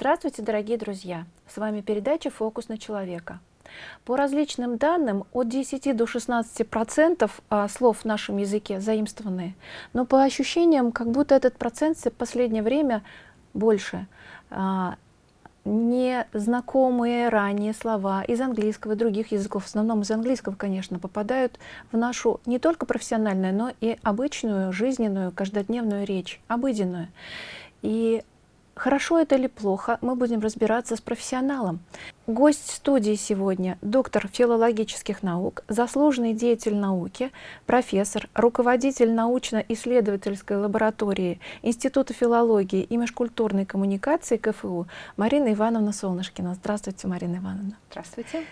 Здравствуйте, дорогие друзья! С вами передача «Фокус на человека». По различным данным, от 10 до 16 процентов а, слов в нашем языке заимствованные, но по ощущениям, как будто этот процент в последнее время больше. А, незнакомые ранее слова из английского и других языков, в основном из английского, конечно, попадают в нашу не только профессиональную, но и обычную, жизненную, каждодневную речь, обыденную. И Хорошо это или плохо, мы будем разбираться с профессионалом. Гость студии сегодня – доктор филологических наук, заслуженный деятель науки, профессор, руководитель научно-исследовательской лаборатории Института филологии и межкультурной коммуникации КФУ Марина Ивановна Солнышкина. Здравствуйте, Марина Ивановна. Здравствуйте.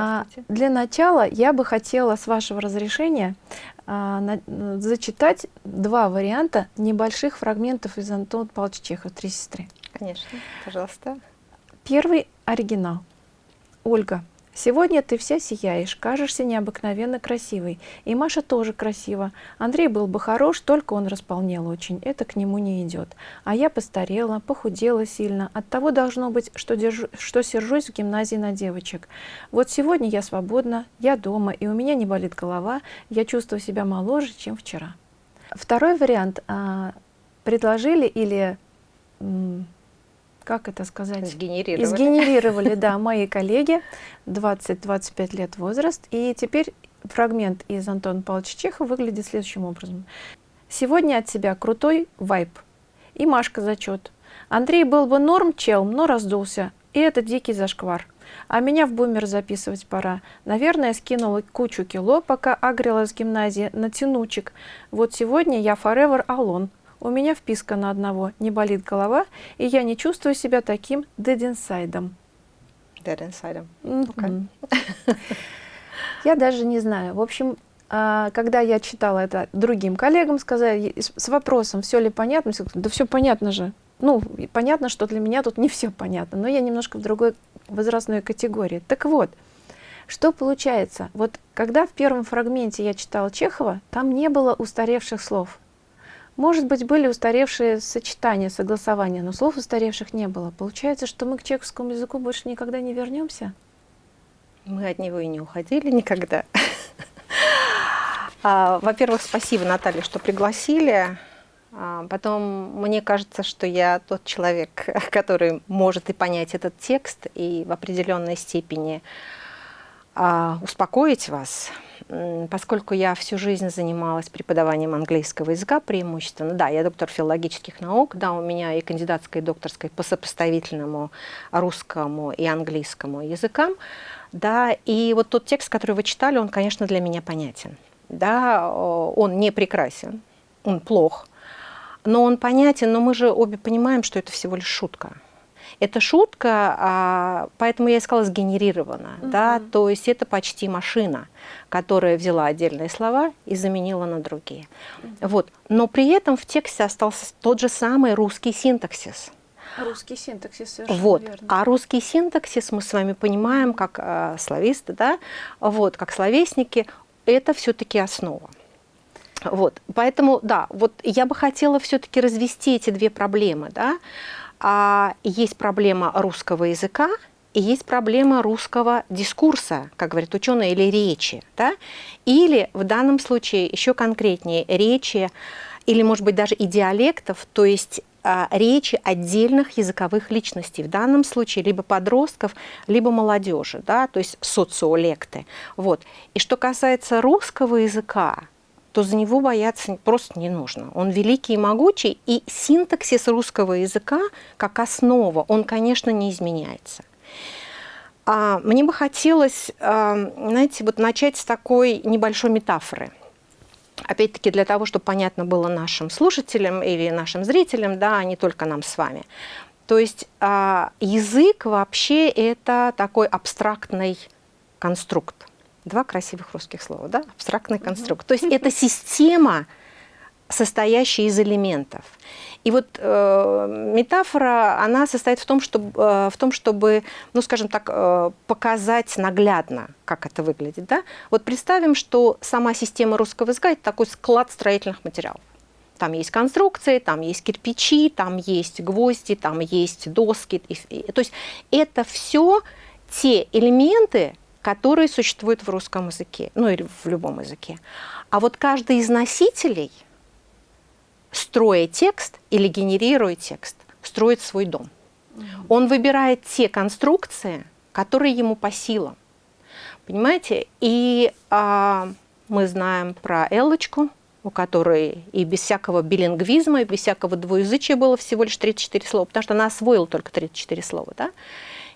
А, для начала я бы хотела, с вашего разрешения, а, на, зачитать два варианта небольших фрагментов из Антона Павловича Чехова «Три сестры». Конечно, пожалуйста. Первый оригинал. Ольга. Сегодня ты вся сияешь, кажешься необыкновенно красивой. И Маша тоже красива. Андрей был бы хорош, только он располнел очень. Это к нему не идет. А я постарела, похудела сильно. От того должно быть, что, держу, что сержусь в гимназии на девочек. Вот сегодня я свободна, я дома, и у меня не болит голова. Я чувствую себя моложе, чем вчера. Второй вариант. А, предложили или как это сказать? Сгенерировали. Сгенерировали, да, мои коллеги, 20-25 лет возраст. И теперь фрагмент из Антона Павловича Чехова выглядит следующим образом. Сегодня от тебя крутой вайп. И Машка зачет. Андрей был бы норм чел, но раздулся. И это дикий зашквар. А меня в бумер записывать пора. Наверное, скинула кучу кило, пока агрила с гимназии на тянучек. Вот сегодня я forever alone. У меня вписка на одного, не болит голова, и я не чувствую себя таким dead inside. Dead inside. Okay. Я даже не знаю. В общем, а, когда я читала это другим коллегам, сказали с вопросом, все ли понятно, да все понятно же. Ну, понятно, что для меня тут не все понятно, но я немножко в другой возрастной категории. Так вот, что получается? Вот когда в первом фрагменте я читала Чехова, там не было устаревших слов. Может быть, были устаревшие сочетания, согласования, но слов устаревших не было. Получается, что мы к чешскому языку больше никогда не вернемся? Мы от него и не уходили никогда. А, во-первых, спасибо, Наталья, что пригласили. А, потом, мне кажется, что я тот человек, который может и понять этот текст, и в определенной степени а, успокоить вас поскольку я всю жизнь занималась преподаванием английского языка преимущественно, да, я доктор филологических наук, да, у меня и кандидатская, и докторская по сопоставительному русскому и английскому языкам, да, и вот тот текст, который вы читали, он, конечно, для меня понятен, да, он не прекрасен, он плох, но он понятен, но мы же обе понимаем, что это всего лишь шутка. Это шутка, а, поэтому я искала сгенерировано, угу. да, то есть это почти машина, которая взяла отдельные слова и заменила на другие. Угу. Вот. Но при этом в тексте остался тот же самый русский синтаксис. Русский синтаксис, совершенно вот. верно. А русский синтаксис мы с вами понимаем, как э, слависты, да, вот, как словесники, это все-таки основа. Вот, поэтому, да, вот я бы хотела все-таки развести эти две проблемы, да, а есть проблема русского языка и есть проблема русского дискурса, как говорят ученые, или речи. Да? Или в данном случае еще конкретнее речи, или, может быть, даже и диалектов, то есть а, речи отдельных языковых личностей, в данном случае либо подростков, либо молодежи, да, то есть социолекты. Вот. И что касается русского языка, то за него бояться просто не нужно. Он великий и могучий, и синтаксис русского языка как основа, он, конечно, не изменяется. А, мне бы хотелось, а, знаете, вот начать с такой небольшой метафоры. Опять-таки для того, чтобы понятно было нашим слушателям или нашим зрителям, да, а не только нам с вами. То есть а, язык вообще это такой абстрактный конструкт. Два красивых русских слова, да? Абстрактный конструкт. То есть это система, состоящая из элементов. И вот э, метафора, она состоит в том, чтобы, э, в том, чтобы ну, скажем так, э, показать наглядно, как это выглядит. Да? Вот представим, что сама система русского языка – это такой склад строительных материалов. Там есть конструкции, там есть кирпичи, там есть гвозди, там есть доски. То есть это все те элементы, которые существуют в русском языке, ну или в любом языке. А вот каждый из носителей, строя текст или генерируя текст, строит свой дом. Он выбирает те конструкции, которые ему по силам. Понимаете? И а, мы знаем про Эллочку, у которой и без всякого билингвизма, и без всякого двуязычия было всего лишь 34 слова, потому что она освоила только 34 слова. Да?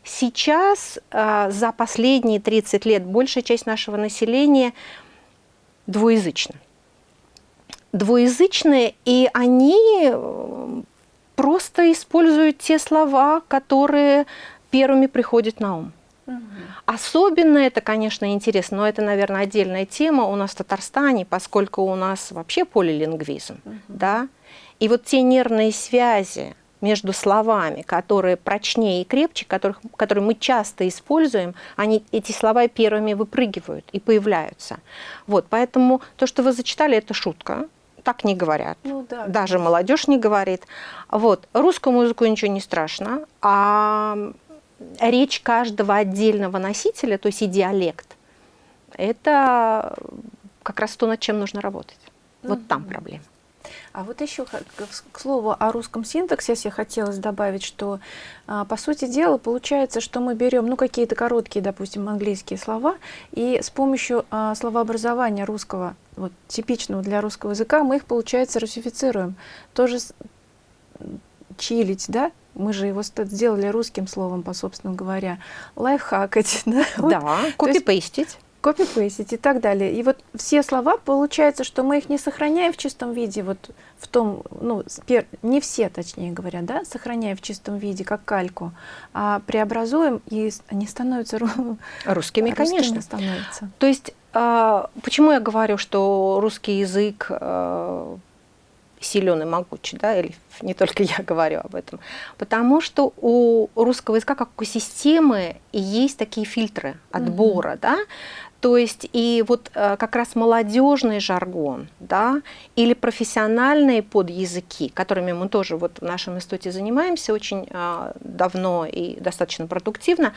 Сейчас э, за последние 30 лет большая часть нашего населения двуязычна. Двуязычные, и они э, просто используют те слова, которые первыми приходят на ум. Особенно это, конечно, интересно, но это, наверное, отдельная тема у нас в Татарстане, поскольку у нас вообще полилингвизм, угу. да, и вот те нервные связи между словами, которые прочнее и крепче, которых, которые мы часто используем, они, эти слова первыми выпрыгивают и появляются. Вот, поэтому то, что вы зачитали, это шутка, так не говорят. Ну, да, Даже молодежь не говорит. Вот. Русскому языку ничего не страшно, а речь каждого отдельного носителя, то есть и диалект, это как раз то, над чем нужно работать. Вот mm -hmm. там проблема. А вот еще, к слову о русском синтаксе, я хотелось добавить, что, а, по сути дела, получается, что мы берем ну, какие-то короткие, допустим, английские слова, и с помощью а, словообразования русского, вот, типичного для русского языка, мы их, получается, русифицируем. Тоже чилить, да, мы же его сделали русским словом, по собственно говоря, лайфхакать. Да, да копипейстить. Копипейстить и так далее. И вот все слова, получается, что мы их не сохраняем в чистом виде, вот в том, ну, не все, точнее говоря, да, сохраняем в чистом виде, как кальку, а преобразуем, и они становятся русскими, русскими конечно. становятся. То есть, а, почему я говорю, что русский язык а, силен и могучий, да, или не только я говорю об этом, потому что у русского языка, как у системы, есть такие фильтры отбора, mm -hmm. да, то есть и вот э, как раз молодежный жаргон, да, или профессиональные подязыки, которыми мы тоже вот в нашем институте занимаемся очень э, давно и достаточно продуктивно,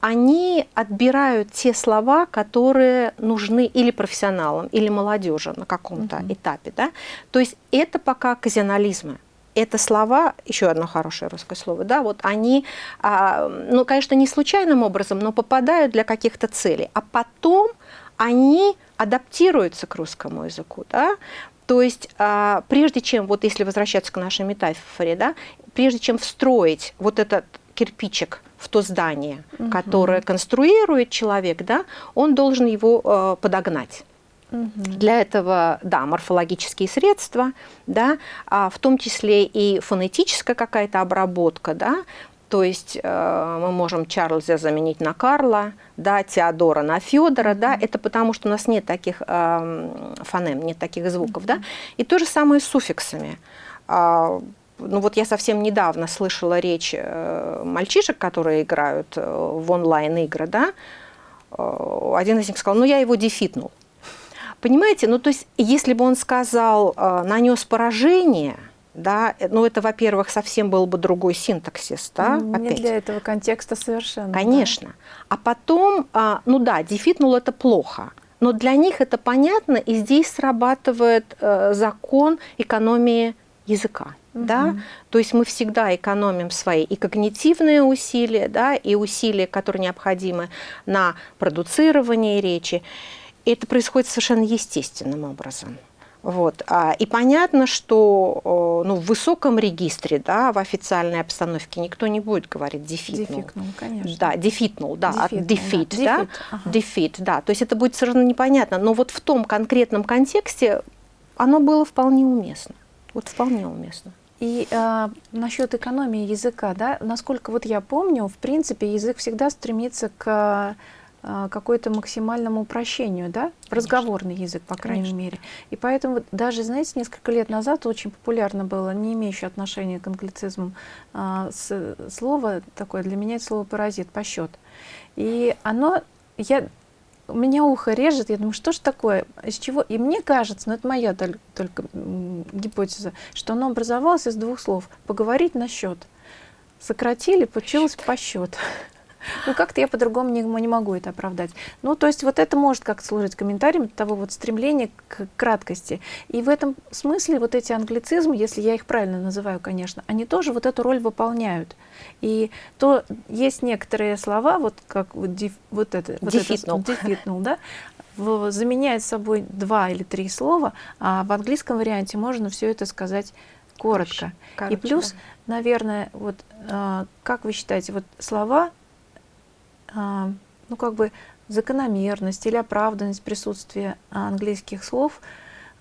они отбирают те слова, которые нужны или профессионалам, или молодежи на каком-то угу. этапе. Да? То есть это пока казионализмы. Это слова, еще одно хорошее русское слово, да, вот они, а, ну, конечно, не случайным образом, но попадают для каких-то целей, а потом они адаптируются к русскому языку, да, то есть а, прежде чем, вот если возвращаться к нашей метафоре, да, прежде чем встроить вот этот кирпичик в то здание, угу. которое конструирует человек, да, он должен его э, подогнать. Угу. Для этого, да, морфологические средства, да, а в том числе и фонетическая какая-то обработка, да, то есть э, мы можем Чарльза заменить на Карла, да, Теодора на Федора, да, это потому что у нас нет таких э, фонем, нет таких звуков, да, и то же самое с суффиксами. А, ну вот я совсем недавно слышала речь э, мальчишек, которые играют э, в онлайн-игры, да, э, один из них сказал, ну я его дефитнул. Понимаете, ну то есть если бы он сказал, нанес поражение, да, ну это, во-первых, совсем был бы другой синтаксис, да, Не опять. для этого контекста совершенно. Конечно. Да. А потом, а, ну да, дефитнул это плохо, но для них это понятно, и здесь срабатывает закон экономии языка. Угу. Да? То есть мы всегда экономим свои и когнитивные усилия, да, и усилия, которые необходимы на продуцирование речи. Это происходит совершенно естественным образом. Вот. А, и понятно, что ну, в высоком регистре, да, в официальной обстановке никто не будет говорить дефитнул. Дефитнул, конечно. Да, дефитнул, да, дефитнул, дефит, да, да, ага. дефит, да. То есть это будет совершенно непонятно. Но вот в том конкретном контексте оно было вполне уместно. Вот вполне уместно. И э, насчет экономии языка, да, насколько вот я помню, в принципе, язык всегда стремится к э, какой-то максимальному упрощению, да, в разговорный язык, по крайней Конечно. мере. И поэтому даже, знаете, несколько лет назад очень популярно было, не имеющее отношения к англицизму, э, с, слово такое, для меня это слово паразит, по счет. И оно, я меня ухо режет, я думаю, что ж такое, из чего? И мне кажется, ну это моя только, только гипотеза, что оно образовалось из двух слов. Поговорить на счет. Сократили, получилось по счет. Ну, как-то я по-другому не, не могу это оправдать. Ну, то есть вот это может как-то служить комментарием того вот стремления к краткости. И в этом смысле вот эти англицизмы, если я их правильно называю, конечно, они тоже вот эту роль выполняют. И то есть некоторые слова, вот как вот, диф, вот это, вот дефитнул. это, дефитнул, да, в, заменяет собой два или три слова, а в английском варианте можно все это сказать коротко. Короче, и плюс, да. наверное, вот а, как вы считаете, вот слова ну, как бы закономерность или оправданность присутствия английских слов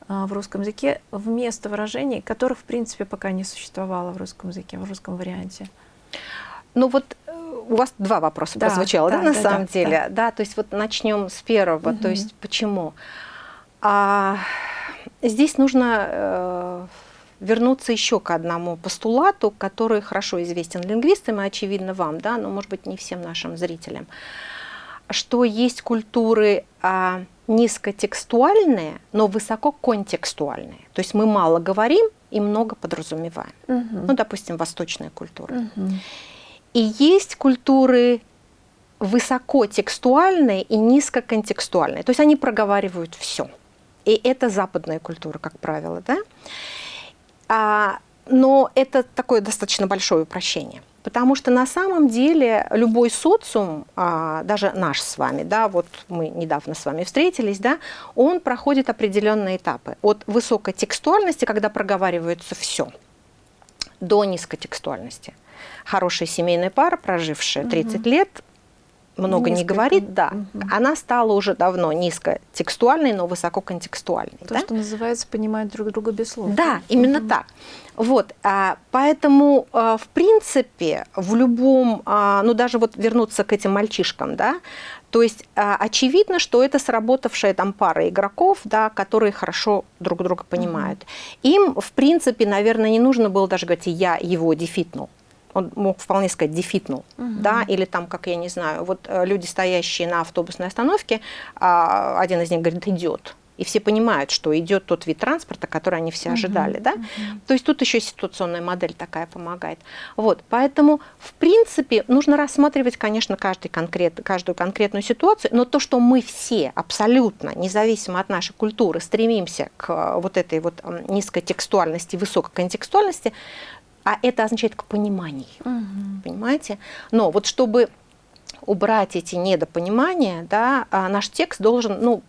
а, в русском языке вместо выражений, которых, в принципе, пока не существовало в русском языке, в русском варианте. Ну вот э, у вас два вопроса да, прозвучало, да, да на да, самом да, деле? Да. да, то есть вот начнем с первого, угу. то есть почему? А, здесь нужно э, вернуться еще к одному постулату, который хорошо известен лингвистам и очевидно вам, да, но может быть не всем нашим зрителям, что есть культуры а, низкотекстуальные, но высококонтекстуальные. То есть мы мало говорим и много подразумеваем. Угу. Ну, допустим, восточная культура. Угу. И есть культуры высокотекстуальные и низкоконтекстуальные. То есть они проговаривают все. И это западная культура, как правило. Да? А, но это такое достаточно большое упрощение. Потому что на самом деле любой социум, а, даже наш с вами, да, вот мы недавно с вами встретились, да, он проходит определенные этапы. От высокой текстуальности, когда проговаривается все, до низкотекстуальности. Хорошая семейная пара, прожившая 30 угу. лет, много Низко. не говорит, да, угу. она стала уже давно низкотекстуальной, но высококонтекстуальной. То, да? что называется, понимают друг друга без слов. Да, именно угу. так. Вот, а, поэтому, а, в принципе, в любом, а, ну даже вот вернуться к этим мальчишкам, да, то есть а, очевидно, что это сработавшая там пара игроков, да, которые хорошо друг друга понимают. Им, в принципе, наверное, не нужно было даже говорить, я его дефитнул он мог вполне сказать дефитнул, угу. да, или там, как я не знаю, вот э, люди, стоящие на автобусной остановке, а, один из них говорит, идет, и все понимают, что идет тот вид транспорта, который они все ожидали, uh да? Uh То есть тут еще ситуационная модель такая помогает. Вот, поэтому, в принципе, нужно рассматривать, конечно, каждый конкрет, каждую конкретную ситуацию, но то, что мы все абсолютно, независимо от нашей культуры, стремимся к э, вот этой вот низкой текстуальности, высокой контекстуальности, а это означает к пониманию, угу. понимаете? Но вот чтобы убрать эти недопонимания, да, а наш текст должен, ну,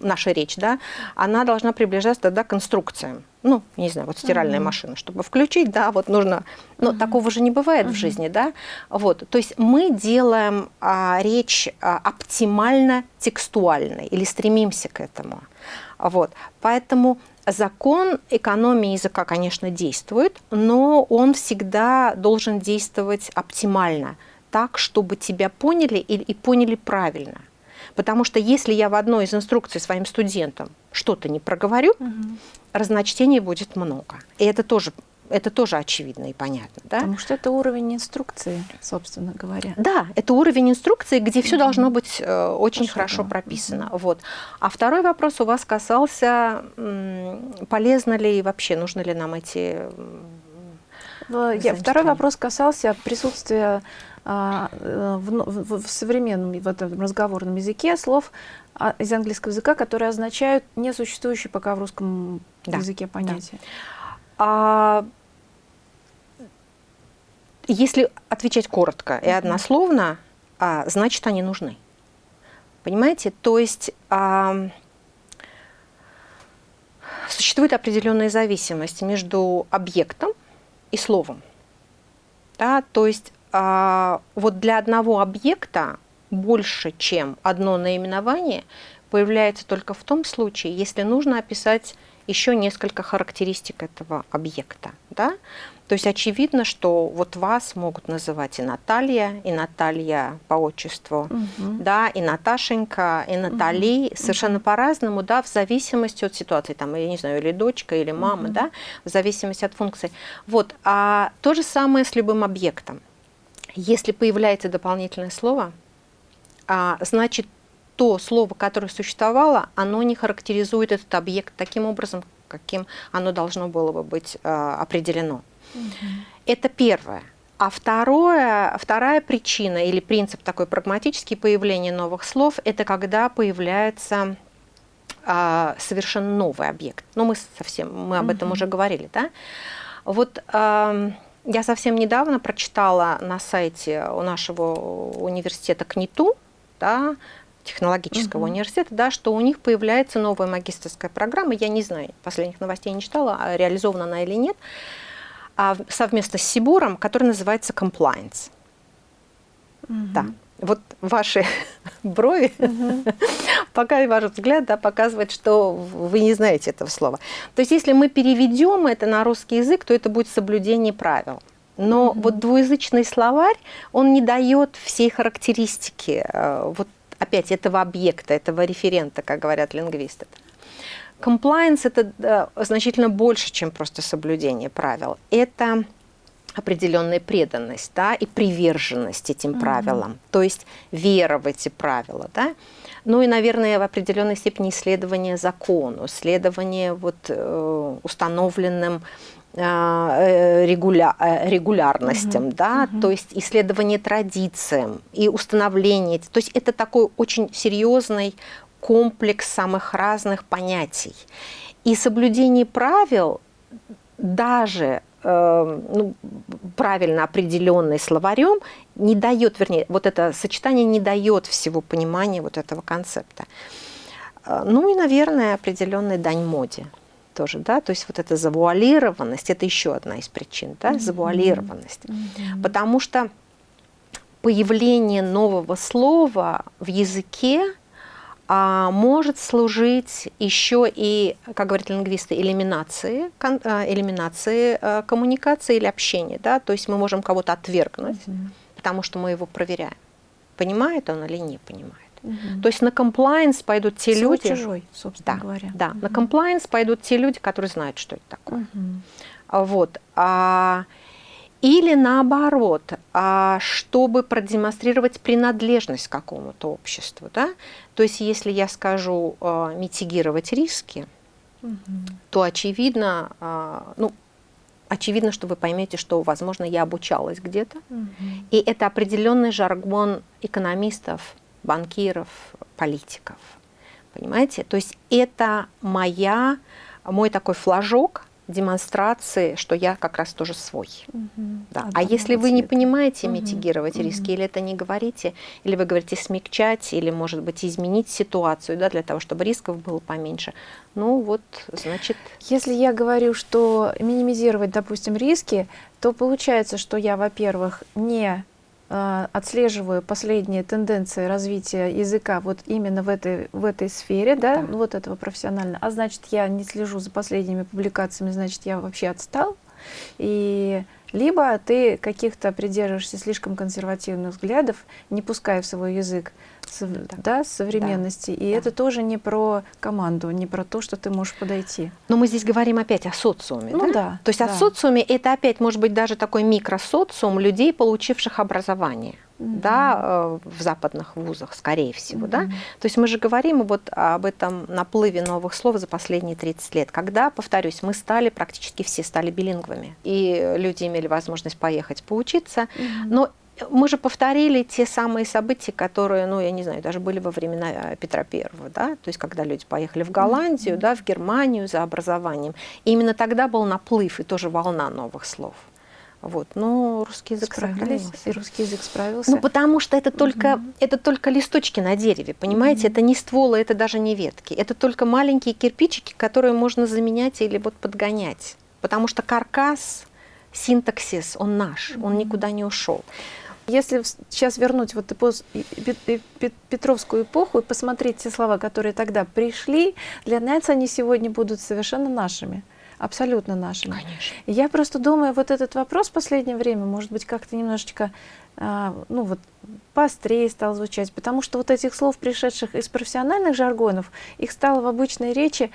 наша речь, да, она должна приближаться тогда к конструкциям. Ну, не знаю, вот стиральная -huh. машина, чтобы включить, да, вот нужно, но uh -huh. такого же не бывает -huh. в жизни, да, вот, то есть мы делаем а, речь а, оптимально текстуальной или стремимся к этому, вот, поэтому Закон экономии языка, конечно, действует, но он всегда должен действовать оптимально, так, чтобы тебя поняли и, и поняли правильно. Потому что если я в одной из инструкций своим студентам что-то не проговорю, угу. разночтений будет много. И это тоже это тоже очевидно и понятно. Да? Потому что это уровень инструкции, собственно говоря. Да, это уровень инструкции, где все mm -hmm. должно быть э, очень Что хорошо да. прописано. Mm -hmm. вот. А второй вопрос у вас касался, полезно ли и вообще, нужно ли нам эти... Я, второй вопрос касался присутствия а, э, в, в, в современном в этом разговорном языке слов а, из английского языка, которые означают несуществующие пока в русском да. языке понятия. Да. А, если отвечать коротко и однословно, а, значит, они нужны. Понимаете? То есть а, существует определенная зависимость между объектом и словом. Да? То есть а, вот для одного объекта больше, чем одно наименование, появляется только в том случае, если нужно описать еще несколько характеристик этого объекта. Да? То есть очевидно, что вот вас могут называть и Наталья, и Наталья по отчеству, угу. да, и Наташенька, и Натали, угу. совершенно по-разному, да, в зависимости от ситуации, там, я не знаю, или дочка, или мама, угу. да, в зависимости от функции. Вот, а то же самое с любым объектом. Если появляется дополнительное слово, а, значит, то слово, которое существовало, оно не характеризует этот объект таким образом, каким оно должно было бы быть э, определено. Угу. Это первое. А второе, вторая причина или принцип такой прагматический появления новых слов – это когда появляется а, совершенно новый объект. Ну, мы совсем, мы об этом уже говорили, да? Вот а, я совсем недавно прочитала на сайте у нашего университета КНИТУ, да, технологического угу. университета, да, что у них появляется новая магистрская программа. Я не знаю, последних новостей не читала, а реализована она или нет совместно с Сибуром, который называется compliance. Угу. Да. Вот ваши брови, угу. пока ваш взгляд да, показывает, что вы не знаете этого слова. То есть если мы переведем это на русский язык, то это будет соблюдение правил. Но угу. вот двуязычный словарь, он не дает всей характеристики э, вот опять этого объекта, этого референта, как говорят лингвисты. Compliance – это значительно больше, чем просто соблюдение правил. Это определенная преданность да, и приверженность этим mm -hmm. правилам, то есть вера в эти правила. Да? Ну и, наверное, в определенной степени исследование закону, следование вот, э, установленным э, э, регуля регулярностям, mm -hmm. да, mm -hmm. то есть исследование традициям и установление. То есть это такой очень серьезный комплекс самых разных понятий. И соблюдение правил, даже э, ну, правильно определенный словарем, не дает, вернее, вот это сочетание не дает всего понимания вот этого концепта. Э, ну и, наверное, определенная дань моде тоже, да, то есть вот эта завуалированность, это еще одна из причин, да, mm -hmm. завуалированность. Mm -hmm. Потому что появление нового слова в языке может служить еще и, как говорят лингвисты, элиминации, а, элиминации а, коммуникации или общения. Да? То есть мы можем кого-то отвергнуть, угу. потому что мы его проверяем, понимает он или не понимает. Угу. То есть на комплайенс пойдут те Свой люди... чужой, собственно да, говоря. Да, угу. на комплайенс пойдут те люди, которые знают, что это такое. Угу. Вот. А, или наоборот, а, чтобы продемонстрировать принадлежность к какому-то обществу. Да? То есть если я скажу а, митигировать риски, угу. то очевидно, а, ну, очевидно, что вы поймете, что, возможно, я обучалась где-то. Угу. И это определенный жаргон экономистов, банкиров, политиков. Понимаете? То есть это моя, мой такой флажок, демонстрации, что я как раз тоже свой. Угу. Да. А если вы не понимаете митигировать угу. риски, или это не говорите, или вы говорите смягчать, или, может быть, изменить ситуацию, да, для того, чтобы рисков было поменьше, ну вот, значит... Если я говорю, что минимизировать, допустим, риски, то получается, что я, во-первых, не а, отслеживаю последние тенденции развития языка вот именно в этой, в этой сфере, да, да. вот этого профессионально, а значит, я не слежу за последними публикациями, значит, я вообще отстал, и либо ты каких-то придерживаешься слишком консервативных взглядов, не пуская в свой язык да. Да, современности. Да. И да. это тоже не про команду, не про то, что ты можешь подойти. Но мы здесь говорим опять о социуме. Ну да? да. То есть да. о социуме это опять может быть даже такой микросоциум людей, получивших образование. Mm да, э, в западных вузах, скорее всего, mm да. То есть мы же говорим вот об этом наплыве новых слов за последние 30 лет, когда, повторюсь, мы стали, практически все стали билингвами, и люди имели возможность поехать поучиться, mm но мы же повторили те самые события, которые, ну, я не знаю, даже были во времена э, Петра Первого, да, то есть когда люди поехали в Голландию, mm -hmm. да, в Германию за образованием. И именно тогда был наплыв и тоже волна новых слов. Вот, но русский язык сохранился. И русский язык справился. Ну, потому что это только, угу. это только листочки на дереве, понимаете? Угу. Это не стволы, это даже не ветки. Это только маленькие кирпичики, которые можно заменять или вот подгонять. Потому что каркас, синтаксис, он наш, угу. он никуда не ушел. Если сейчас вернуть вот Петровскую эпоху и посмотреть те слова, которые тогда пришли, для нас они сегодня будут совершенно нашими абсолютно нашими. Конечно. Я просто думаю, вот этот вопрос в последнее время, может быть, как-то немножечко, а, ну вот, поострее стал звучать, потому что вот этих слов, пришедших из профессиональных жаргонов, их стало в обычной речи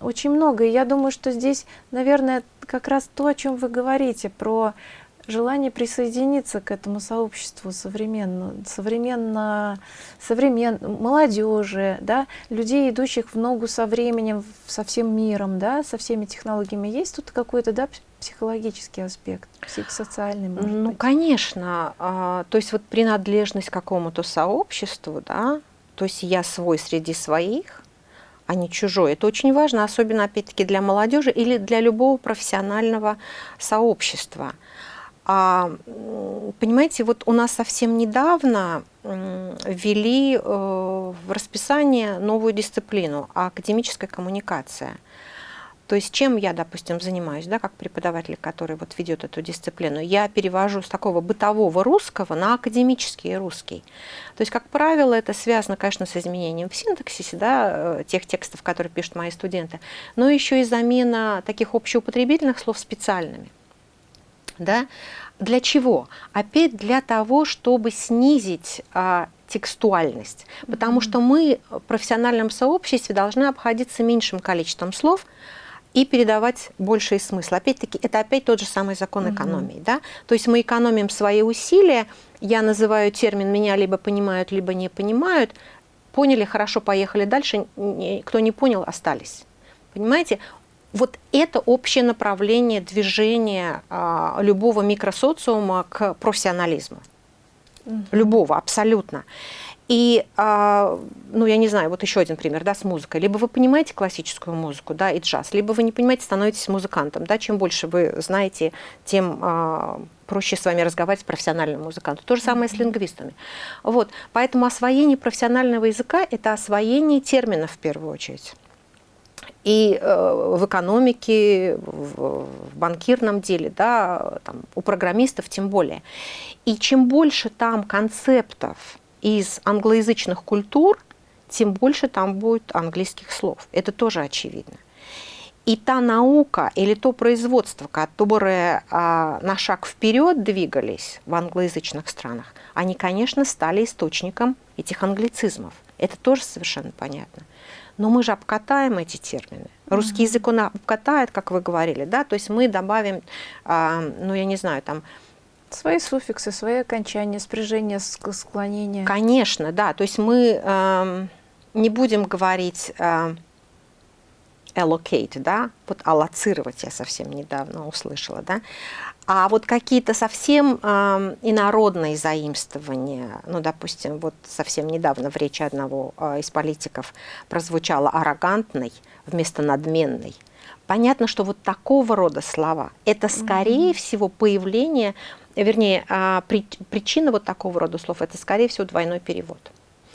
очень много. И я думаю, что здесь, наверное, как раз то, о чем вы говорите, про желание присоединиться к этому сообществу современно, современно, современ, молодежи, да, людей, идущих в ногу со временем, со всем миром, да, со всеми технологиями. Есть тут какой-то да, психологический аспект, психосоциальный, может Ну, быть? конечно. А, то есть вот принадлежность к какому-то сообществу, да, то есть я свой среди своих, а не чужой. Это очень важно, особенно, опять-таки, для молодежи или для любого профессионального сообщества. А, понимаете, вот у нас совсем недавно ввели э, в расписание новую дисциплину – академическая коммуникация – то есть чем я, допустим, занимаюсь, да, как преподаватель, который вот ведет эту дисциплину, я перевожу с такого бытового русского на академический русский. То есть, как правило, это связано, конечно, с изменением в синтаксисе, да, э, тех текстов, которые пишут мои студенты, но еще и замена таких общеупотребительных слов специальными. Да? Для чего? Опять для того, чтобы снизить а, текстуальность. Потому mm -hmm. что мы в профессиональном сообществе должны обходиться меньшим количеством слов, и передавать больший смысл. Опять-таки, это опять тот же самый закон экономии. Угу. Да? То есть мы экономим свои усилия, я называю термин «меня либо понимают, либо не понимают», поняли, хорошо, поехали дальше, кто не понял, остались. Понимаете? Вот это общее направление движения а, любого микросоциума к профессионализму. Угу. Любого, абсолютно. И, а, ну, я не знаю, вот еще один пример, да, с музыкой. Либо вы понимаете классическую музыку, да, и джаз, либо вы не понимаете, становитесь музыкантом, да. Чем больше вы знаете, тем а, проще с вами разговаривать с профессиональным музыкантом. То же самое с лингвистами. Вот, поэтому освоение профессионального языка – это освоение терминов в первую очередь. И э, в экономике, в, в банкирном деле, да, там, у программистов тем более. И чем больше там концептов, из англоязычных культур, тем больше там будет английских слов. Это тоже очевидно. И та наука или то производство, которое а, на шаг вперед двигались в англоязычных странах, они, конечно, стали источником этих англицизмов. Это тоже совершенно понятно. Но мы же обкатаем эти термины. Русский язык он обкатает, как вы говорили, да, то есть мы добавим, а, ну я не знаю, там Свои суффиксы, свои окончания, спряжения, склонения. Конечно, да. То есть мы э, не будем говорить э, allocate, да, вот аллоцировать я совсем недавно услышала, да, а вот какие-то совсем э, инородные заимствования, ну, допустим, вот совсем недавно в речи одного э, из политиков прозвучало «аррогантный» вместо «надменный», Понятно, что вот такого рода слова – это, скорее mm -hmm. всего, появление вернее, а, причина вот такого рода слов – это, скорее всего, двойной перевод.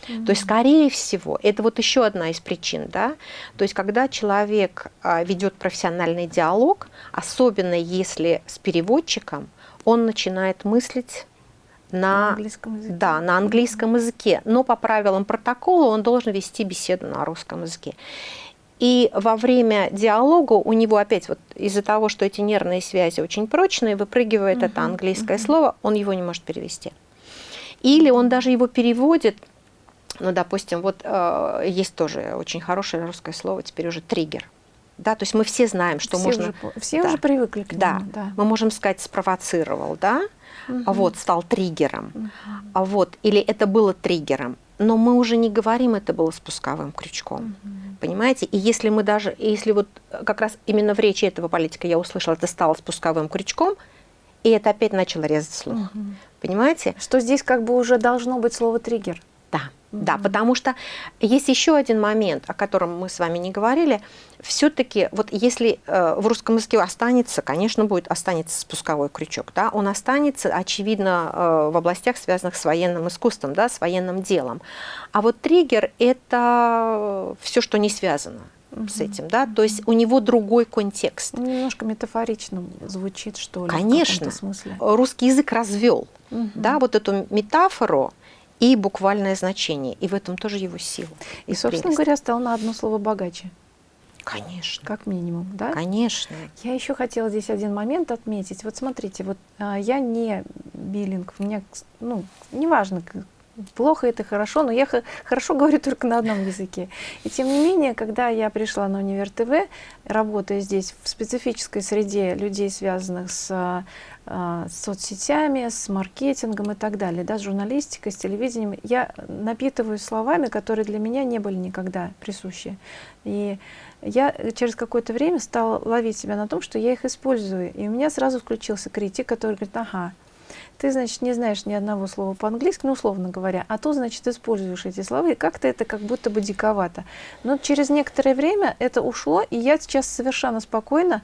Mm -hmm. То есть, скорее всего, это вот еще одна из причин, да, то есть, когда человек а, ведет профессиональный диалог, особенно если с переводчиком, он начинает мыслить на, на английском языке. Да, на английском языке, но по правилам протокола он должен вести беседу на русском языке. И во время диалога у него опять вот из-за того, что эти нервные связи очень прочные, выпрыгивает uh -huh, это английское uh -huh. слово, он его не может перевести. Или он даже его переводит, ну, допустим, вот э, есть тоже очень хорошее русское слово, теперь уже триггер. Да, то есть мы все знаем, что все можно... Уже, все да, уже привыкли к нему. Да, да, мы можем сказать спровоцировал, да, угу. вот, стал триггером, угу. а вот, или это было триггером но мы уже не говорим, это было спусковым крючком. Угу. Понимаете? И если мы даже, если вот как раз именно в речи этого политика я услышала, это стало спусковым крючком, и это опять начало резать слух. Угу. Понимаете? Что здесь как бы уже должно быть слово триггер. Да. Потому что есть еще один момент, о котором мы с вами не говорили. Все-таки, вот если э, в русском языке останется, конечно, будет останется спусковой крючок, да, он останется, очевидно, э, в областях, связанных с военным искусством, да, с военным делом. А вот триггер – это все, что не связано с этим, да, то есть у него другой контекст. Немножко метафорично звучит, что ли, Конечно, русский язык развел, угу. да, вот эту метафору, и буквальное значение. И в этом тоже его сила. И, и собственно прелесть. говоря, стал на одно слово богаче. Конечно. Как минимум, да? Конечно. Я еще хотела здесь один момент отметить. Вот смотрите, вот а, я не биллинг, у меня, ну, неважно, плохо это хорошо, но я хорошо говорю только на одном языке. И тем не менее, когда я пришла на Универ ТВ, работая здесь в специфической среде людей, связанных с а, с соцсетями, с маркетингом и так далее, да, с журналистикой, с телевидением, я напитываюсь словами, которые для меня не были никогда присущи. И я через какое-то время стала ловить себя на том, что я их использую. И у меня сразу включился критик, который говорит, ага, ты, значит, не знаешь ни одного слова по-английски, ну, условно говоря, а то, значит, используешь эти слова, и как-то это как будто бы диковато. Но через некоторое время это ушло, и я сейчас совершенно спокойно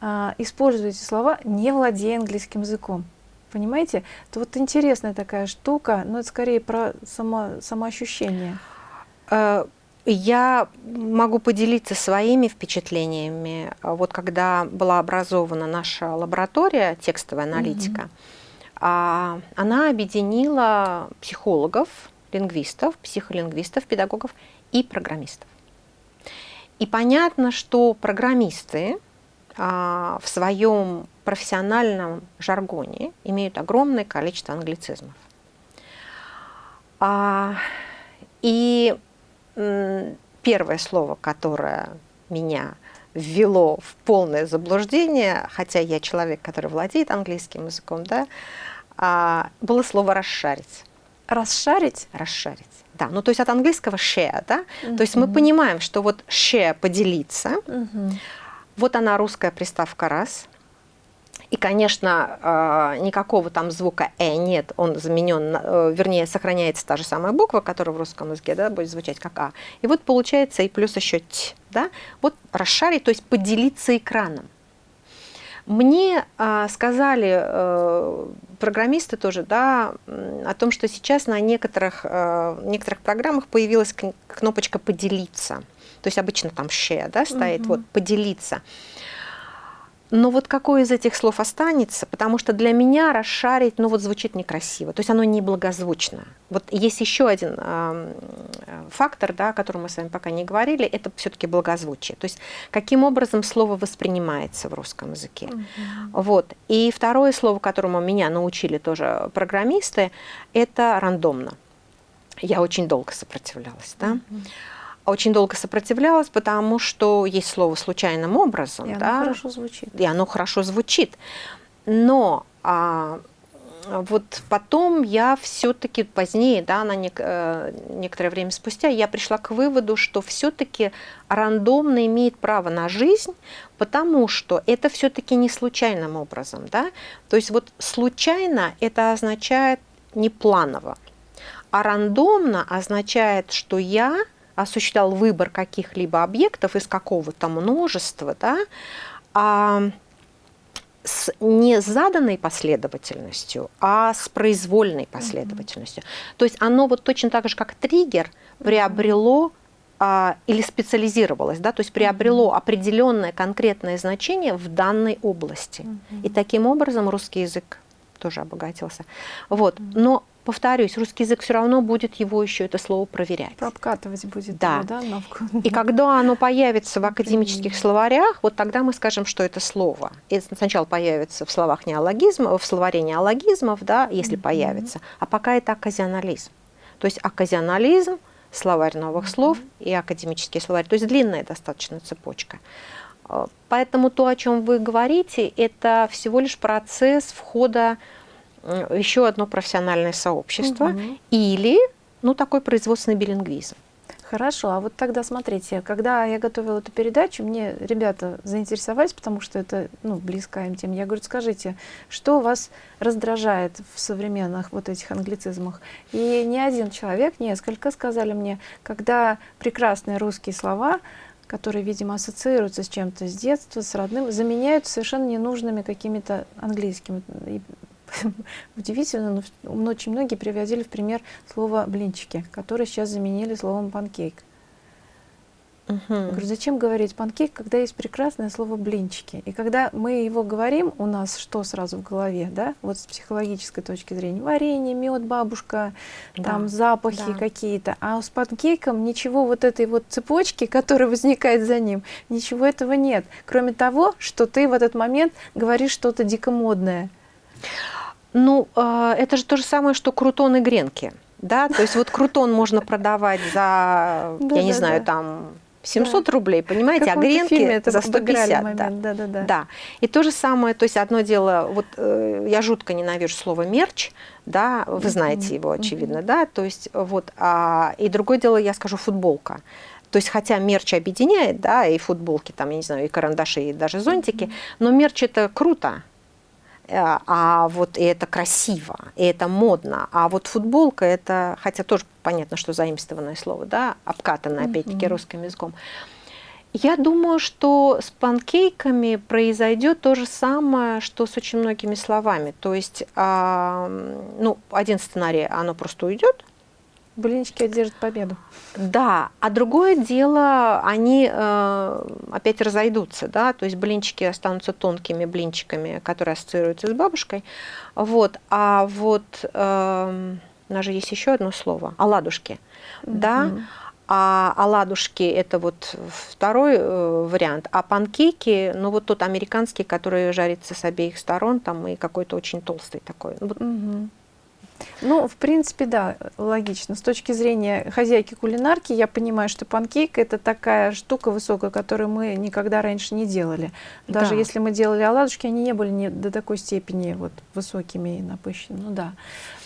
а, используете слова, не владея английским языком. Понимаете? Это вот интересная такая штука, но это скорее про само, самоощущение. Э, я могу поделиться своими впечатлениями. Вот когда была образована наша лаборатория текстовая аналитика, mm -hmm. Она объединила психологов, лингвистов, психолингвистов, педагогов и программистов. И понятно, что программисты а, в своем профессиональном жаргоне имеют огромное количество англицизмов. А, и первое слово, которое меня ввело в полное заблуждение, хотя я человек, который владеет английским языком, да, а, было слово «расшарить». Расшарить? Расшарить. Да, ну то есть от английского share, да, uh -huh. то есть мы понимаем, что вот share поделиться, uh -huh. Вот она, русская приставка «раз». И, конечно, а, никакого там звука «э» нет, он заменен, э, вернее, сохраняется та же самая буква, которая в русском языке да, будет звучать как «а». И вот получается и плюс еще «т». Да? Вот расшарить, то есть поделиться экраном. Мне э, сказали э, программисты тоже, да, о том, что сейчас на некоторых, э, некоторых программах появилась кнопочка «поделиться». То есть обычно там share да, стоит, угу. вот поделиться. Но вот какое из этих слов останется, потому что для меня расшарить, ну вот звучит некрасиво, то есть оно неблагозвучно. Вот есть еще один э, фактор, да, о котором мы с вами пока не говорили, это все-таки благозвучие. То есть каким образом слово воспринимается в русском языке. Mm Вот. И второе слово, которому меня научили тоже программисты, это рандомно. Я очень долго сопротивлялась. Да? Mm очень долго сопротивлялась, потому что есть слово случайным образом. И да, оно хорошо звучит. И оно хорошо звучит. Но а, вот потом я все-таки позднее, да, на нек э, некоторое время спустя, я пришла к выводу, что все-таки рандомно имеет право на жизнь, потому что это все-таки не случайным образом. Да? То есть вот случайно это означает не планово, а рандомно означает, что я осуществлял выбор каких-либо объектов из какого-то множества, да, а с не заданной последовательностью, а с произвольной последовательностью. Mm -hmm. То есть оно вот точно так же, как триггер, приобрело а, или специализировалось, да, то есть приобрело определенное конкретное значение в данной области. Mm -hmm. И таким образом русский язык тоже обогатился. Вот. Но повторюсь, русский язык все равно будет его еще это слово проверять. Обкатывать будет. Да. Его, да И когда оно появится в академических словарях, вот тогда мы скажем, что это слово. И сначала появится в словах неологизмов, в словаре неологизмов, да, если mm -hmm. появится, а пока это оказионализм. То есть оказионализм, словарь новых mm -hmm. слов и академический словарь. То есть длинная достаточно цепочка. Э, поэтому то, о чем вы говорите, это всего лишь процесс входа еще одно профессиональное сообщество угу. или ну, такой производственный билингвизм. Хорошо, а вот тогда смотрите, когда я готовила эту передачу, мне ребята заинтересовались, потому что это ну, близкая им тема. Я говорю, скажите, что вас раздражает в современных вот этих англицизмах? И ни один человек, несколько сказали мне, когда прекрасные русские слова которые, видимо, ассоциируются с чем-то с детства, с родным, заменяют совершенно ненужными какими-то английскими. И удивительно, но очень многие приводили в пример слово «блинчики», которое сейчас заменили словом «панкейк». Угу. Я говорю, зачем говорить панкейк, когда есть прекрасное слово блинчики? И когда мы его говорим, у нас что сразу в голове, да? Вот с психологической точки зрения. Варенье, мед, бабушка, да. там запахи да. какие-то. А с панкейком ничего вот этой вот цепочки, которая возникает за ним, ничего этого нет. Кроме того, что ты в этот момент говоришь что-то дико модное. Ну, а, это же то же самое, что крутоны гренки. Да, то есть вот крутон можно продавать за, я не знаю, там 700 да. рублей, понимаете, а гренки это за 150. Момент. Да. Да, да, да. да. И то же самое, то есть одно дело, вот э, я жутко ненавижу слово мерч, да, вы знаете его, очевидно, да, то есть вот, а, и другое дело, я скажу футболка. То есть, хотя мерч объединяет, да, и футболки, там, я не знаю, и карандаши, и даже зонтики, но мерч это круто, а вот и это красиво, и это модно. А вот футболка это, хотя тоже понятно, что заимствованное слово, да, обкатанное, опять-таки, русским языком. Я думаю, что с панкейками произойдет то же самое, что с очень многими словами. То есть, э, ну, один сценарий, оно просто уйдет, Блинчики одержат победу. Да, а другое дело, они э, опять разойдутся, да, то есть блинчики останутся тонкими блинчиками, которые ассоциируются с бабушкой, вот, а вот э, у нас же есть еще одно слово, оладушки, mm -hmm. да, а оладушки – это вот второй э, вариант, а панкейки, ну вот тот американский, который жарится с обеих сторон, там и какой-то очень толстый такой. Вот, mm -hmm. Ну, в принципе, да, логично. С точки зрения хозяйки кулинарки, я понимаю, что панкейк – это такая штука высокая, которую мы никогда раньше не делали. Даже да. если мы делали оладушки, они не были не до такой степени вот высокими и напыщенными. Ну да,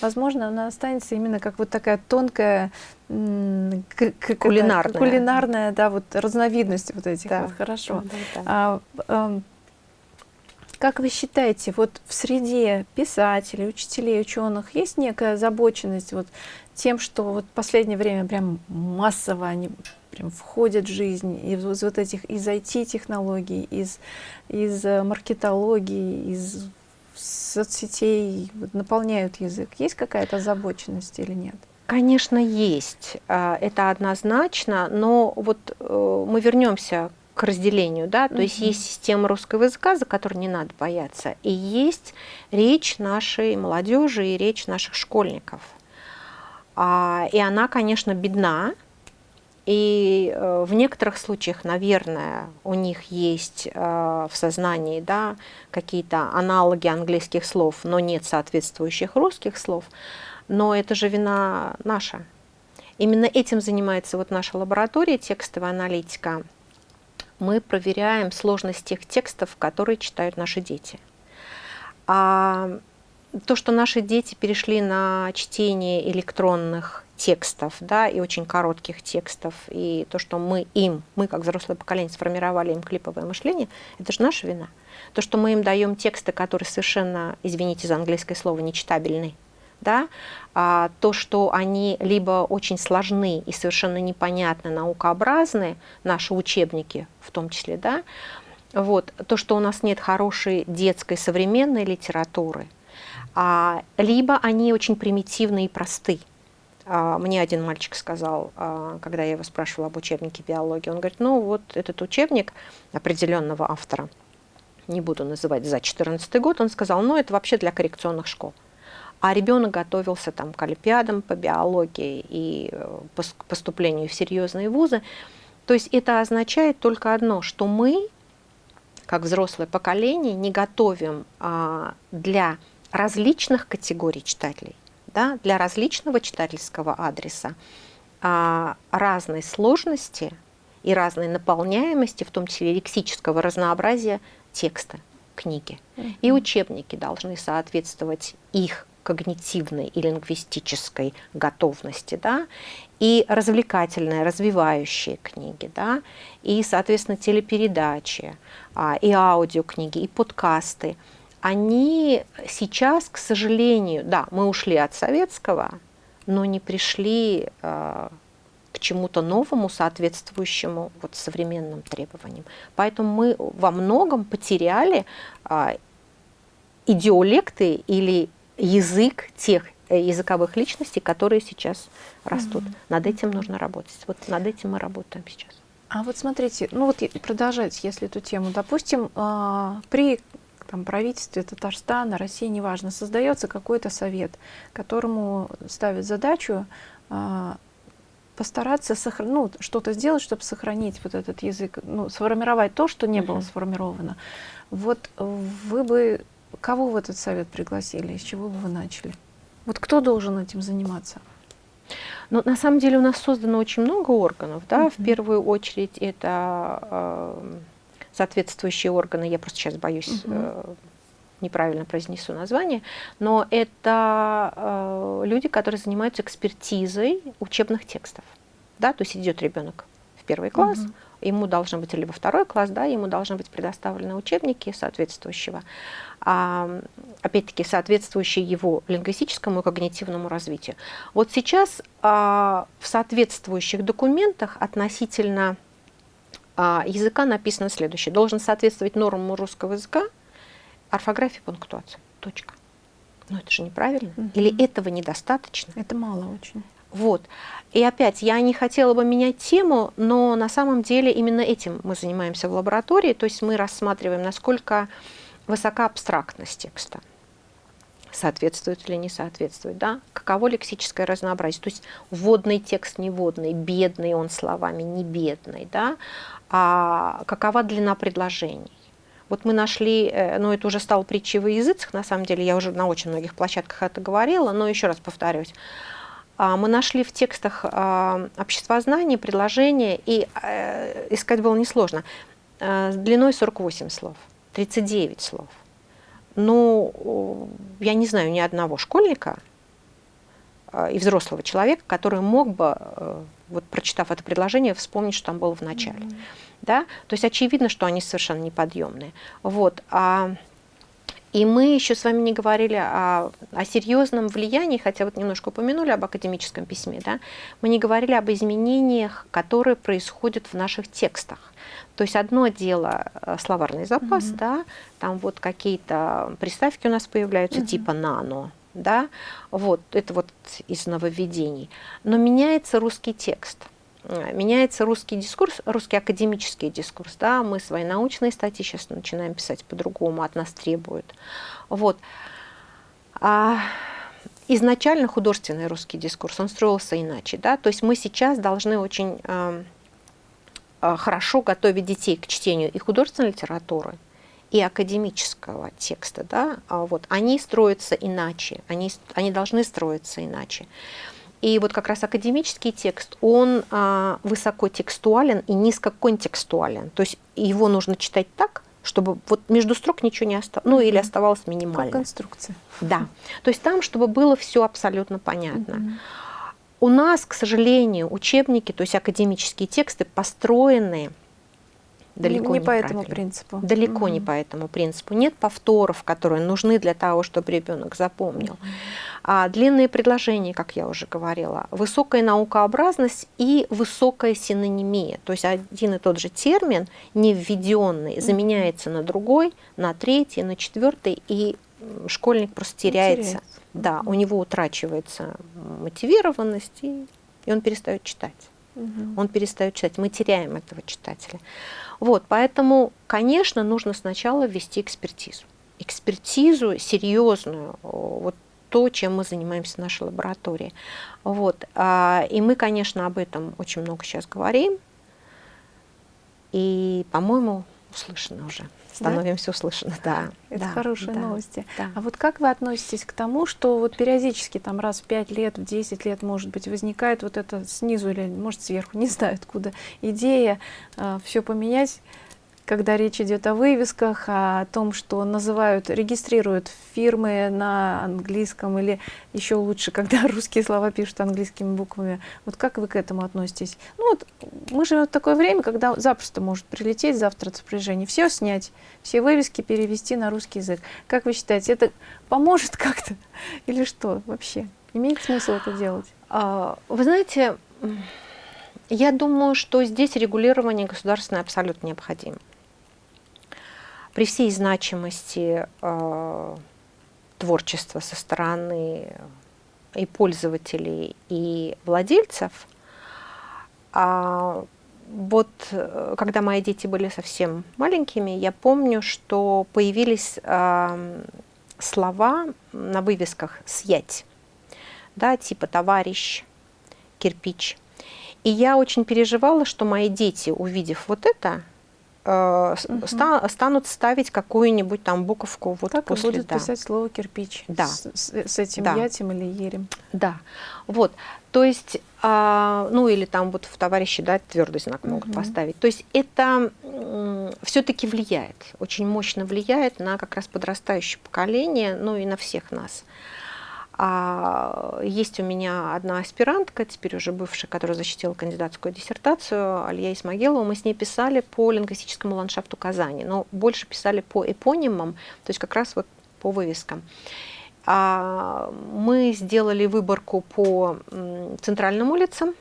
возможно, она останется именно как вот такая тонкая кулинарная, кулинарная да, вот разновидность вот этих да. вот. Хорошо. Да, да. А, а, как вы считаете, вот в среде писателей, учителей, ученых есть некая озабоченность вот тем, что вот в последнее время прям массово они прям входят в жизнь из, вот этих из IT-технологий, из, из э, маркетологии, из соцсетей наполняют язык? Есть какая-то озабоченность или нет? Конечно, есть. А, это однозначно, но вот э, мы вернемся к разделению, да, то -hmm. есть есть система русского языка, за которую не надо бояться, и есть речь нашей молодежи и речь наших школьников. А, и она, конечно, бедна, и э, в некоторых случаях, наверное, у них есть э, в сознании да, какие-то аналоги английских слов, но нет соответствующих русских слов. Но это же вина наша. Именно этим занимается вот наша лаборатория текстовая аналитика – мы проверяем сложность тех текстов, которые читают наши дети. А то, что наши дети перешли на чтение электронных текстов, да, и очень коротких текстов, и то, что мы им, мы как взрослое поколение сформировали им клиповое мышление, это же наша вина. То, что мы им даем тексты, которые совершенно, извините за английское слово, нечитабельны, да, а, то, что они либо очень сложны и совершенно непонятны, наукообразны, наши учебники в том числе, да, вот, то, что у нас нет хорошей детской современной литературы, а, либо они очень примитивны и просты. А, мне один мальчик сказал, а, когда я его спрашивала об учебнике биологии, он говорит, ну вот этот учебник определенного автора, не буду называть за 14 год, он сказал, ну это вообще для коррекционных школ а ребенок готовился там, к олимпиадам по биологии и э, поступлению в серьезные вузы. То есть это означает только одно, что мы, как взрослое поколение, не готовим а, для различных категорий читателей, да, для различного читательского адреса а, разной сложности и разной наполняемости, в том числе лексического разнообразия текста книги. И учебники должны соответствовать их когнитивной и лингвистической готовности, да, и развлекательные, развивающие книги, да, и, соответственно, телепередачи, а, и аудиокниги, и подкасты, они сейчас, к сожалению, да, мы ушли от советского, но не пришли э, к чему-то новому, соответствующему вот современным требованиям. Поэтому мы во многом потеряли э, идиолекты или язык тех э, языковых личностей, которые сейчас растут. Mm -hmm. Над этим нужно работать. Вот над этим мы работаем сейчас. А вот смотрите, ну вот продолжать, если эту тему, допустим, а, при там, правительстве Татарстана, России, неважно, создается какой-то совет, которому ставят задачу а, постараться сохранить, ну, что-то сделать, чтобы сохранить вот этот язык, ну, сформировать то, что не было сформировано. Вот вы бы Кого в этот совет пригласили? С чего бы вы начали? Вот кто должен этим заниматься? Ну, на самом деле у нас создано очень много органов. Да? Mm -hmm. В первую очередь это э, соответствующие органы, я просто сейчас боюсь, Mm -hmm. э, неправильно произнесу название, но это э, люди, которые занимаются экспертизой учебных текстов. Да? То есть идет ребенок в первый класс, Mm -hmm ему должен быть, либо второй класс, да, ему должны быть предоставлены учебники соответствующего, а, опять-таки, соответствующие его лингвистическому и когнитивному развитию. Вот сейчас а, в соответствующих документах относительно а, языка написано следующее. Должен соответствовать нормам русского языка, орфографии, пунктуации. Точка. Но это же неправильно. Угу. Или этого недостаточно? Это мало очень. Вот. И опять, я не хотела бы менять тему, но на самом деле именно этим мы занимаемся в лаборатории, то есть мы рассматриваем, насколько высока абстрактность текста, соответствует или не соответствует, да? каково лексическое разнообразие, то есть вводный текст, не вводный, бедный он словами, не бедный, да? а какова длина предложений. Вот мы нашли, э, ну это уже стало притчей во языцах, на самом деле, я уже на очень многих площадках это говорила, но еще раз повторюсь, мы нашли в текстах а, обществознания предложения, и э, искать было несложно, э, длиной 48 слов, 39 слов. Ну, я не знаю ни одного школьника э, и взрослого человека, который мог бы, вот прочитав это предложение, вспомнить, что там было в начале. Mm -hmm. да? То есть очевидно, что они совершенно неподъемные. Вот. А и мы еще с вами не говорили о, о серьезном влиянии, хотя вот немножко упомянули об академическом письме, да? мы не говорили об изменениях, которые происходят в наших текстах. То есть одно дело э, словарный запас, -hmm. да, там вот какие-то приставки у нас появляются, -hmm. типа «нано», да, вот, это вот из нововведений. Но меняется русский текст – меняется русский дискурс, русский академический дискурс, да, мы свои научные статьи сейчас начинаем писать по-другому, от нас требуют. Вот. А изначально художественный русский дискурс, он строился иначе, да, то есть мы сейчас должны очень э, э, хорошо готовить детей к чтению и художественной литературы, и академического текста, да, а вот, они строятся иначе, они, они должны строиться иначе. И вот как раз академический текст, он а, высокотекстуален и низкоконтекстуален. То есть его нужно читать так, чтобы вот между строк ничего не оставалось, ну или оставалось минимально. Как конструкция. Да. То есть там, чтобы было все абсолютно понятно. У нас, к сожалению, учебники, то есть академические тексты построены далеко не, не по этому принципу. Далеко -hmm. не по этому принципу. Нет повторов, которые нужны для того, чтобы ребенок запомнил. А длинные предложения, как я уже говорила, высокая наукообразность и высокая синонимия. То есть один и тот же термин, не введенный, заменяется на другой, на третий, на четвертый, и школьник просто теряется. теряется. Да, у него утрачивается мотивированность, и, и он перестает читать. Угу. Он перестает читать. Мы теряем этого читателя. Вот, поэтому, конечно, нужно сначала ввести экспертизу. Экспертизу серьезную, вот то, чем мы занимаемся в нашей лаборатории. Вот. А, и мы, конечно, об этом очень много сейчас говорим. И, по-моему, услышано уже. Становимся да? услышаны, да. Это да, хорошие да, новости. Да. А вот как вы относитесь к тому, что вот периодически там раз в 5 лет, в 10 лет, может быть, возникает вот это снизу или, может, сверху, не знаю откуда, идея э, все поменять, когда речь идет о вывесках, о том, что называют, регистрируют фирмы на английском, или еще лучше, когда русские слова пишут английскими буквами. Вот как вы к этому относитесь? Ну вот мы живем в такое время, когда запросто может прилететь завтра распоряжение, все снять, все вывески перевести на русский язык. Как вы считаете, это поможет как-то или что вообще? Имеет смысл это делать? А, вы знаете, я думаю, что здесь регулирование государственное абсолютно необходимо при всей значимости э, творчества со стороны и пользователей, и владельцев, а вот э, когда мои дети были совсем маленькими, я помню, что появились э, слова на вывесках «съять», да, типа «товарищ», «кирпич». И я очень переживала, что мои дети, увидев вот это, э, угу. ста, станут ставить какую-нибудь там буковку вот так после. будут да. писать слово кирпич. Да. С, с, этим да. ятем или ерем. Да. Вот. То есть, а, ну или там вот в товарищи, да, твердый знак могут угу. поставить. То есть это все-таки влияет, очень мощно влияет на как раз подрастающее поколение, ну и на всех нас. А есть у меня одна аспирантка, теперь уже бывшая, которая защитила кандидатскую диссертацию, Алия Исмагилова. Мы с ней писали по лингвистическому ландшафту Казани, но больше писали по эпонимам, то есть как раз вот по вывескам. А мы сделали выборку по центральным улицам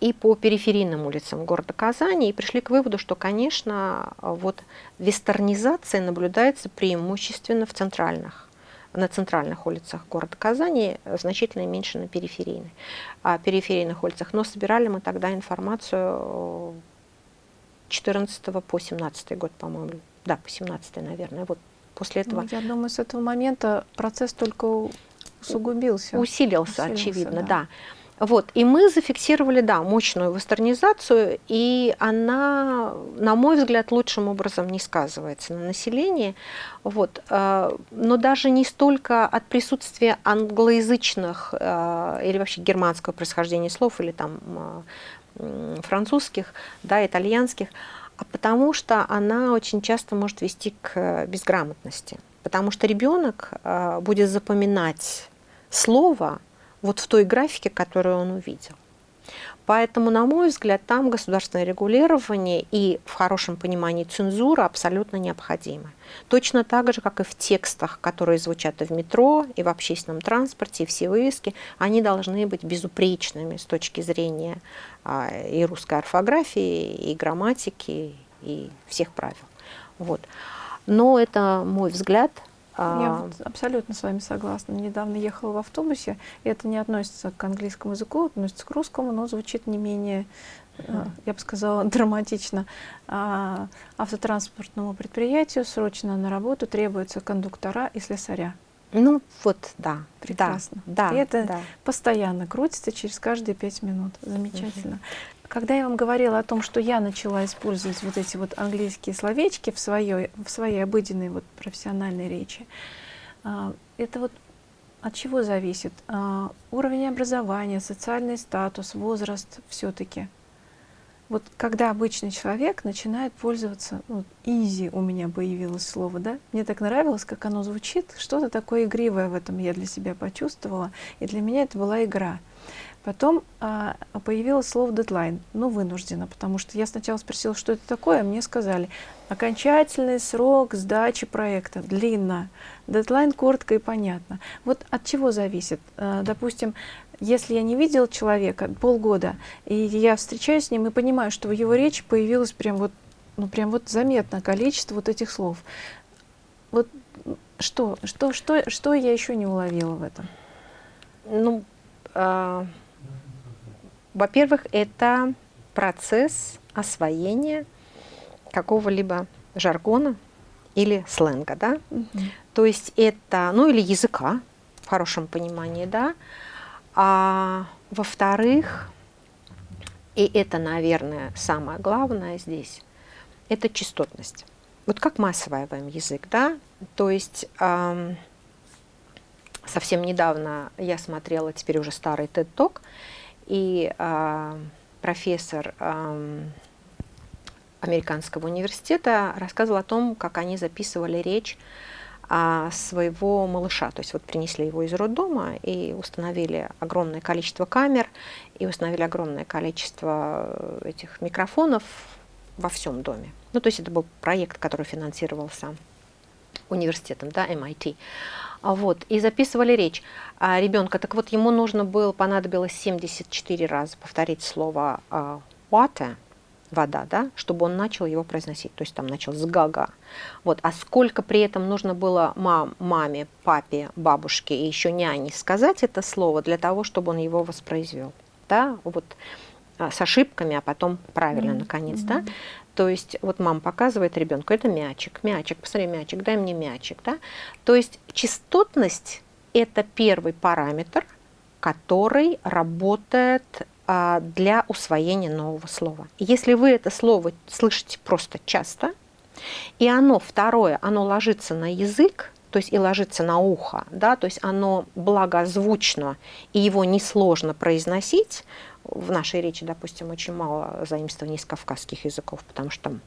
и по периферийным улицам города Казани и пришли к выводу, что, конечно, вот вестернизация наблюдается преимущественно в центральных на центральных улицах города Казани, значительно меньше на периферийных, а, периферийных улицах. Но собирали мы тогда информацию 14 по 17 год, по-моему. Да, по 17, наверное. Вот после этого. Ну, я думаю, с этого момента процесс только усугубился. Усилился, Усилился очевидно, да. да. Вот, и мы зафиксировали, да, мощную вестернизацию, и она, на мой взгляд, лучшим образом не сказывается на населении. Вот, э, но даже не столько от присутствия англоязычных э, или вообще германского происхождения слов, или там э, французских, да, итальянских, а потому что она очень часто может вести к безграмотности. Потому что ребенок будет запоминать слово, вот в той графике, которую он увидел. Поэтому, на мой взгляд, там государственное регулирование и в хорошем понимании цензура абсолютно необходимы. Точно так же, как и в текстах, которые звучат и в метро, и в общественном транспорте, и все вывески, они должны быть безупречными с точки зрения а, и русской орфографии, и грамматики, и всех правил. Вот. Но это мой взгляд – я вот абсолютно с вами согласна. Недавно ехала в автобусе, и это не относится к английскому языку, относится к русскому, но звучит не менее, uh я бы сказала, драматично. А, автотранспортному предприятию срочно на работу требуются кондуктора и слесаря. Ну вот, да. Прекрасно. Да, и это да. постоянно крутится через каждые пять минут. Замечательно. Угу. Когда я вам говорила о том, что я начала использовать вот эти вот английские словечки в своей, в своей обыденной вот профессиональной речи, а, это вот от чего зависит? А, уровень образования, социальный статус, возраст все-таки. Вот когда обычный человек начинает пользоваться, ну, easy у меня появилось слово, да, мне так нравилось, как оно звучит, что-то такое игривое в этом я для себя почувствовала, и для меня это была игра. Потом а, появилось слово дедлайн, ну вынужденно, потому что я сначала спросила, что это такое, а мне сказали, окончательный срок сдачи проекта, длинно, дедлайн коротко и понятно. Вот от чего зависит? А, допустим, если я не видел человека полгода, и я встречаюсь с ним и понимаю, что в его речи появилось прям вот, ну прям вот заметно количество вот этих слов. Вот что, что, что, что я еще не уловила в этом? Ну, э во-первых, это процесс освоения какого-либо жаргона или сленга, да? Угу. То есть это, ну или языка в хорошем понимании, да? А во-вторых, и это, наверное, самое главное здесь, это частотность. Вот как мы осваиваем язык, да? То есть эм, совсем недавно я смотрела теперь уже старый TED Talk, и э, профессор американского университета рассказывал о том, как они записывали речь а, своего малыша. То есть вот принесли его из роддома и установили огромное количество камер, и установили огромное количество э, этих микрофонов во всем доме. Ну, то есть это был проект, который финансировался университетом, да, MIT. А вот, и записывали речь а, ребенка. Так вот, ему нужно было, понадобилось 74 раза повторить слово а, water, вода, да, чтобы он начал его произносить. То есть там начал с гага. Вот. А сколько при этом нужно было мам, маме, папе, бабушке и еще няне сказать это слово для того, чтобы он его воспроизвел. Да? Вот а, с ошибками, а потом правильно, mm -hmm. наконец, да. То есть вот мама показывает ребенку, это мячик, мячик, посмотри, мячик, дай мне мячик, да. То есть частотность – это первый параметр, который работает а, для усвоения нового слова. Если вы это слово слышите просто часто, и оно, второе, оно ложится на язык, то есть и ложится на ухо, да, то есть оно благозвучно, и его несложно произносить, в нашей речи, допустим, очень мало заимствований из кавказских языков, потому что там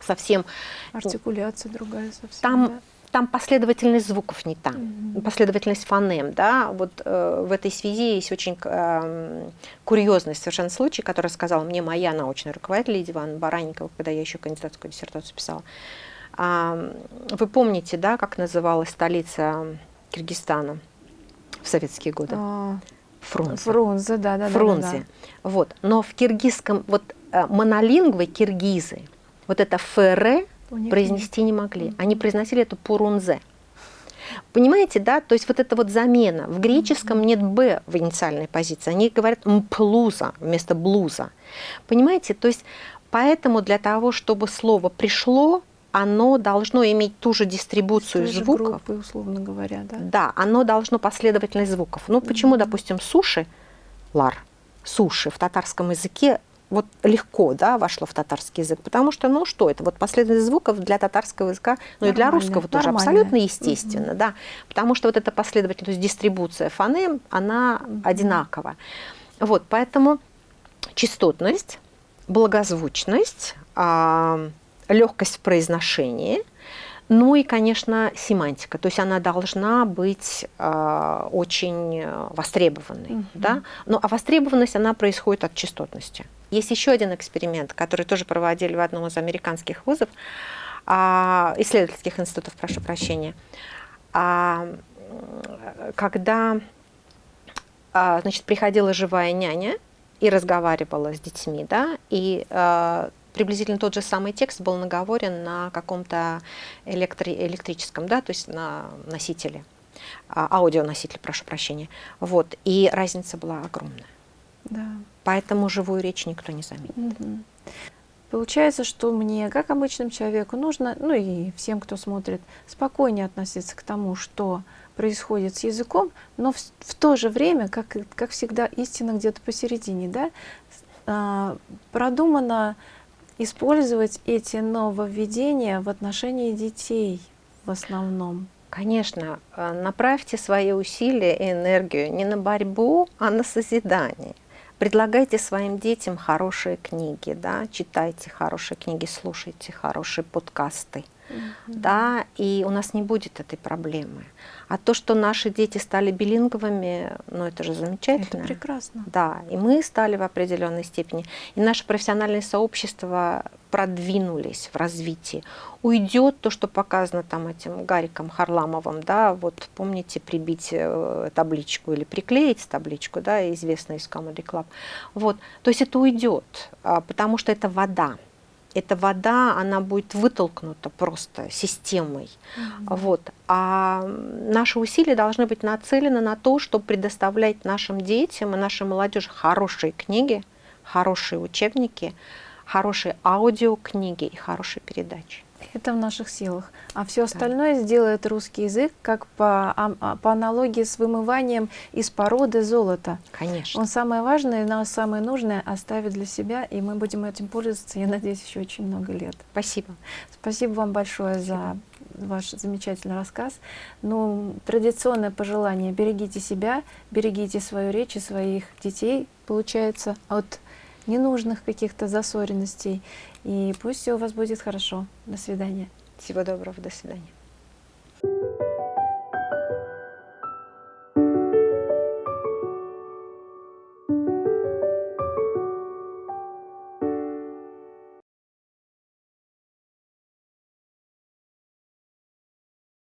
совсем... Артикуляция другая совсем, Там да? там последовательность звуков не та, mm -hmm. последовательность фонем, да, вот э, в этой связи есть очень э, курьезный совершенно случай, который сказала мне моя научная руководитель Лидия Ивановна Баранникова, когда я еще кандидатскую диссертацию писала. А, вы помните, да, как называлась столица Киргизстана в советские годы? А, Фрунзе. Фрунзе, да, да, Фрунзе. Да, да, да. Вот, но в киргизском, вот э, монолингвы киргизы, вот это ФР произнести не могли. Они произносили это пурунзе. Понимаете, да? То есть вот эта вот замена. В греческом нет «б» в инициальной позиции. Они говорят «мплуза» вместо «блуза». Понимаете? То есть поэтому для того, чтобы слово пришло, оно должно иметь ту же дистрибуцию Той звуков. Группы, условно говоря, да? Да, оно должно последовательность звуков. Ну, почему, mm -hmm. допустим, суши, лар, суши в татарском языке вот легко да, вошло в татарский язык, потому что, ну что это, вот последовательность звуков для татарского языка, ну и для русского тоже абсолютно естественно, угу. да, потому что вот эта последовательность, дистрибуция фонем, она угу. одинакова. Вот, поэтому частотность, благозвучность, э, легкость в произношении – ну и, конечно, семантика. То есть она должна быть э, очень востребованной. -hmm. да? Ну, а востребованность, она происходит от частотности. Есть еще один эксперимент, который тоже проводили в одном из американских вузов, э, исследовательских институтов, прошу прощения. Э, когда э, значит, приходила живая няня и разговаривала с детьми, да, и э, приблизительно тот же самый текст был наговорен на каком-то электри электрическом, да, то есть на носителе, а, аудионосителе, прошу прощения. Вот, и разница была огромная. Да. Поэтому живую речь никто не заметит. Угу. Получается, что мне, как обычному человеку, нужно, ну и всем, кто смотрит, спокойнее относиться к тому, что происходит с языком, но в, в то же время, как, как всегда, истина где-то посередине, да, а, продумано использовать эти нововведения в отношении детей в основном? Конечно, э, направьте свои усилия и энергию не на борьбу, а на созидание. Предлагайте своим детям хорошие книги, да, читайте хорошие книги, слушайте хорошие подкасты. -hmm. да, и у нас не будет этой проблемы. А то, что наши дети стали билинговыми, ну это же замечательно. Это прекрасно. Да, и мы стали в определенной степени. И наше профессиональное сообщество продвинулись в развитии. Уйдет то, что показано там этим Гариком Харламовым, да, вот помните прибить э, табличку или приклеить табличку, да, известная из Comedy Club. Вот, то есть это уйдет, а, потому что это вода эта вода, она будет вытолкнута просто системой. Mm -hmm. вот. А наши усилия должны быть нацелены на то, чтобы предоставлять нашим детям и нашей молодежи хорошие книги, хорошие учебники, хорошие аудиокниги и хорошие передачи. Это в наших силах. А все остальное да. сделает русский язык, как по, а, а, по аналогии с вымыванием из породы золота. Конечно. Он самое важное, но самое нужное оставит для себя, и мы будем этим пользоваться, я надеюсь, еще очень много лет. Спасибо. Спасибо вам большое Спасибо. за ваш замечательный рассказ. Ну, традиционное пожелание, берегите себя, берегите свою речь и своих детей, получается, от ненужных каких-то засоренностей. И пусть все у вас будет хорошо. До свидания. Всего доброго. До свидания.